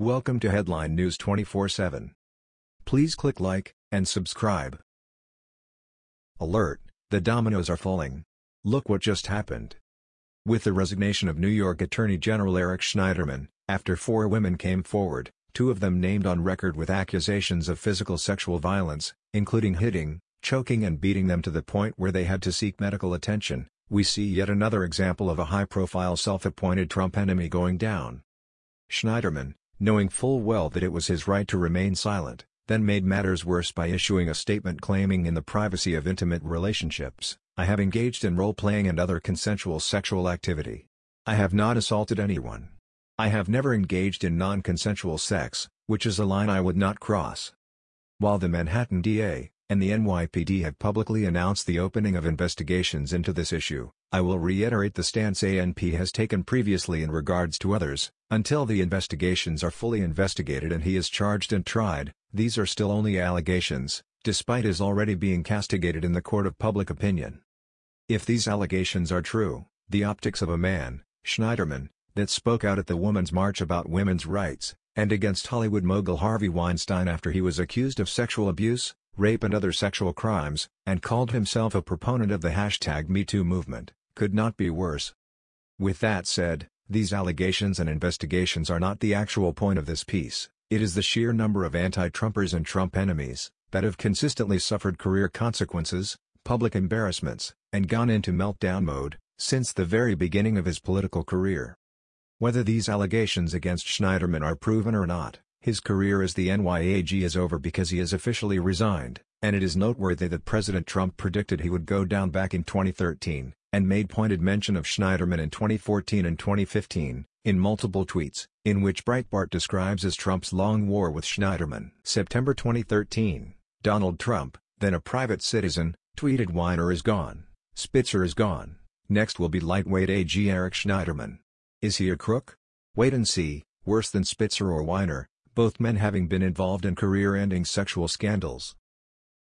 Welcome to Headline News 24/7. Please click like and subscribe. Alert: The dominoes are falling. Look what just happened. With the resignation of New York Attorney General Eric Schneiderman, after four women came forward, two of them named on record with accusations of physical sexual violence, including hitting, choking and beating them to the point where they had to seek medical attention, we see yet another example of a high-profile self-appointed Trump enemy going down. Schneiderman, knowing full well that it was his right to remain silent, then made matters worse by issuing a statement claiming in the privacy of intimate relationships, I have engaged in role-playing and other consensual sexual activity. I have not assaulted anyone. I have never engaged in non-consensual sex, which is a line I would not cross. While the Manhattan DA, and the NYPD have publicly announced the opening of investigations into this issue, I will reiterate the stance ANP has taken previously in regards to others, until the investigations are fully investigated and he is charged and tried, these are still only allegations, despite his already being castigated in the court of public opinion. If these allegations are true, the optics of a man, Schneiderman, that spoke out at the Women's March about women's rights, and against Hollywood mogul Harvey Weinstein after he was accused of sexual abuse, rape and other sexual crimes, and called himself a proponent of the hashtag MeToo movement, could not be worse. With that said, these allegations and investigations are not the actual point of this piece, it is the sheer number of anti-Trumpers and Trump enemies, that have consistently suffered career consequences, public embarrassments, and gone into meltdown mode, since the very beginning of his political career. Whether these allegations against Schneiderman are proven or not, his career as the NYAG is over because he has officially resigned, and it is noteworthy that President Trump predicted he would go down back in 2013, and made pointed mention of Schneiderman in 2014 and 2015, in multiple tweets, in which Breitbart describes as Trump's long war with Schneiderman. September 2013, Donald Trump, then a private citizen, tweeted Weiner is gone, Spitzer is gone, next will be lightweight AG Eric Schneiderman. Is he a crook? Wait and see, worse than Spitzer or Weiner, both men having been involved in career-ending sexual scandals.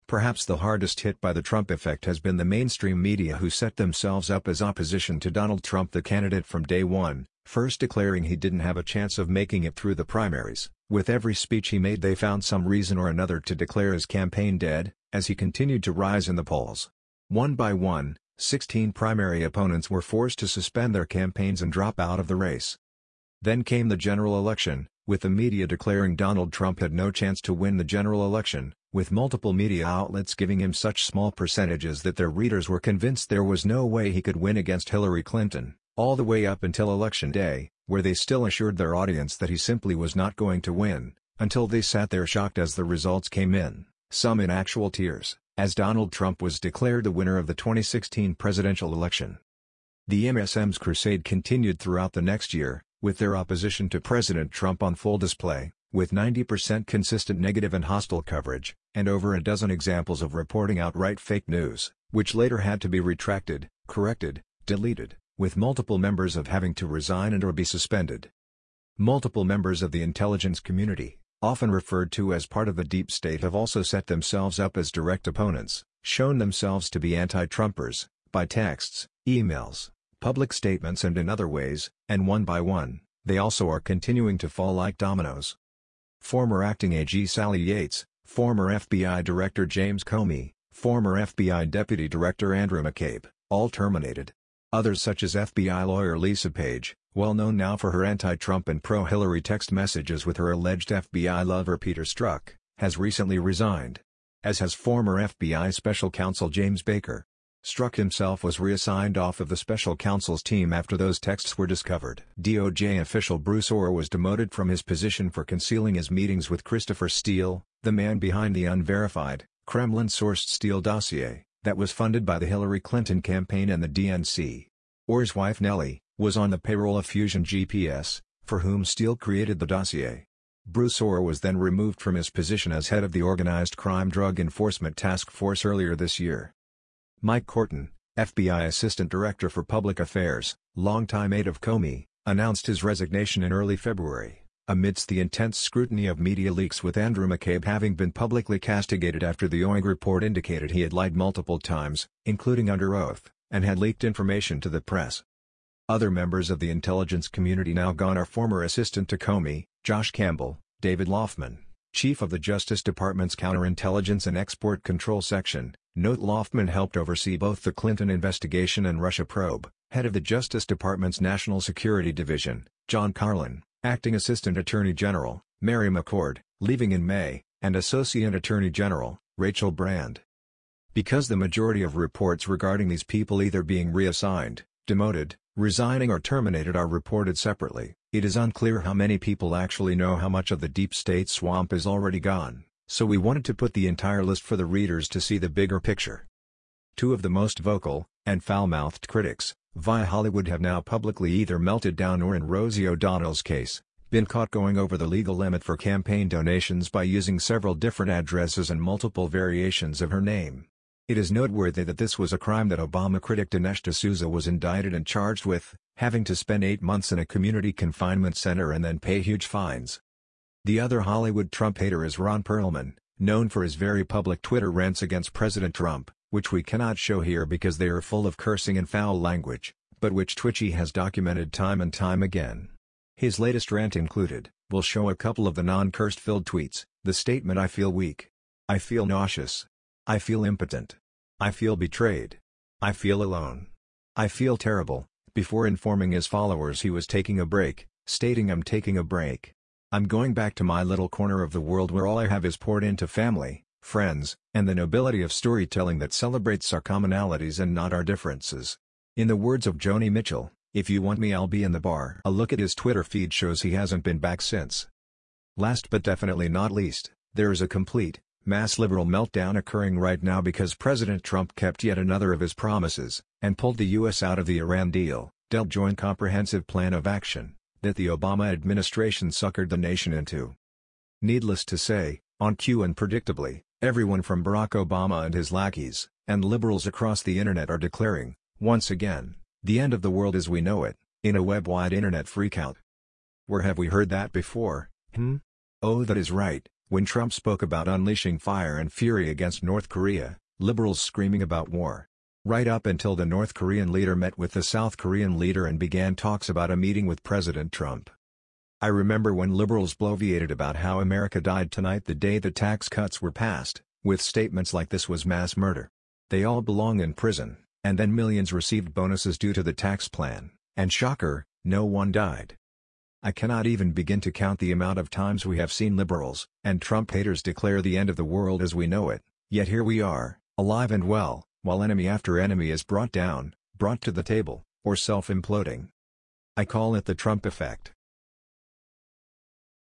Perhaps the hardest hit by the Trump effect has been the mainstream media who set themselves up as opposition to Donald Trump the candidate from day one, first declaring he didn't have a chance of making it through the primaries. With every speech he made they found some reason or another to declare his campaign dead, as he continued to rise in the polls. One by one, 16 primary opponents were forced to suspend their campaigns and drop out of the race. Then came the general election, with the media declaring Donald Trump had no chance to win the general election, with multiple media outlets giving him such small percentages that their readers were convinced there was no way he could win against Hillary Clinton, all the way up until Election Day, where they still assured their audience that he simply was not going to win, until they sat there shocked as the results came in, some in actual tears, as Donald Trump was declared the winner of the 2016 presidential election. The MSM's crusade continued throughout the next year, with their opposition to President Trump on full display, with 90% consistent negative and hostile coverage, and over a dozen examples of reporting outright fake news, which later had to be retracted, corrected, deleted, with multiple members of having to resign and or be suspended. Multiple members of the intelligence community, often referred to as part of the deep state have also set themselves up as direct opponents, shown themselves to be anti-Trumpers, by texts, emails, public statements and in other ways, and one by one, they also are continuing to fall like dominoes. Former acting AG Sally Yates, former FBI Director James Comey, former FBI Deputy Director Andrew McCabe, all terminated. Others such as FBI lawyer Lisa Page, well known now for her anti-Trump and pro-Hillary text messages with her alleged FBI lover Peter Strzok, has recently resigned. As has former FBI Special Counsel James Baker. Strzok himself was reassigned off of the special counsel's team after those texts were discovered. DOJ official Bruce Ohr was demoted from his position for concealing his meetings with Christopher Steele, the man behind the unverified, Kremlin-sourced Steele dossier, that was funded by the Hillary Clinton campaign and the DNC. Ohr's wife Nellie, was on the payroll of Fusion GPS, for whom Steele created the dossier. Bruce Ohr was then removed from his position as head of the Organized Crime Drug Enforcement Task Force earlier this year. Mike Kortan, FBI Assistant Director for Public Affairs, longtime aide of Comey, announced his resignation in early February, amidst the intense scrutiny of media leaks with Andrew McCabe having been publicly castigated after the OIG report indicated he had lied multiple times, including under oath, and had leaked information to the press. Other members of the intelligence community now gone are former Assistant to Comey, Josh Campbell, David Laufman, Chief of the Justice Department's Counterintelligence and Export Control Section. Note Laufman helped oversee both the Clinton investigation and Russia probe. Head of the Justice Department's National Security Division, John Carlin, Acting Assistant Attorney General, Mary McCord, leaving in May, and Associate Attorney General, Rachel Brand. Because the majority of reports regarding these people either being reassigned, demoted, resigning or terminated are reported separately, it is unclear how many people actually know how much of the deep state swamp is already gone, so we wanted to put the entire list for the readers to see the bigger picture. Two of the most vocal, and foul-mouthed critics, via Hollywood have now publicly either melted down or in Rosie O'Donnell's case, been caught going over the legal limit for campaign donations by using several different addresses and multiple variations of her name. It is noteworthy that this was a crime that Obama critic Dinesh D'Souza was indicted and charged with, having to spend eight months in a community confinement center and then pay huge fines. The other Hollywood Trump hater is Ron Perlman, known for his very public Twitter rants against President Trump, which we cannot show here because they are full of cursing and foul language, but which Twitchy has documented time and time again. His latest rant included, we'll show a couple of the non-cursed filled tweets, the statement I feel weak. I feel nauseous. I feel impotent. I feel betrayed. I feel alone. I feel terrible. Before informing his followers he was taking a break, stating I'm taking a break. I'm going back to my little corner of the world where all I have is poured into family, friends, and the nobility of storytelling that celebrates our commonalities and not our differences. In the words of Joni Mitchell, if you want me I'll be in the bar. A look at his Twitter feed shows he hasn't been back since. Last but definitely not least, there is a complete, mass liberal meltdown occurring right now because President Trump kept yet another of his promises, and pulled the U.S. out of the Iran deal, dealt Joint Comprehensive Plan of Action, that the Obama administration suckered the nation into. Needless to say, on cue and predictably, everyone from Barack Obama and his lackeys, and liberals across the internet are declaring, once again, the end of the world as we know it, in a web-wide internet freakout. Where have we heard that before, hmm? Oh that is right, when Trump spoke about unleashing fire and fury against North Korea, liberals screaming about war. Right up until the North Korean leader met with the South Korean leader and began talks about a meeting with President Trump. I remember when liberals bloviated about how America died tonight the day the tax cuts were passed, with statements like this was mass murder. They all belong in prison, and then millions received bonuses due to the tax plan, and shocker, no one died. I cannot even begin to count the amount of times we have seen liberals and Trump haters declare the end of the world as we know it, yet here we are, alive and well, while enemy after enemy is brought down, brought to the table, or self-imploding. I call it the Trump effect.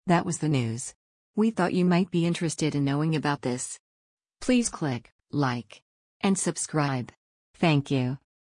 That was the news. We thought you might be interested in knowing about this. Please click like and subscribe. Thank you.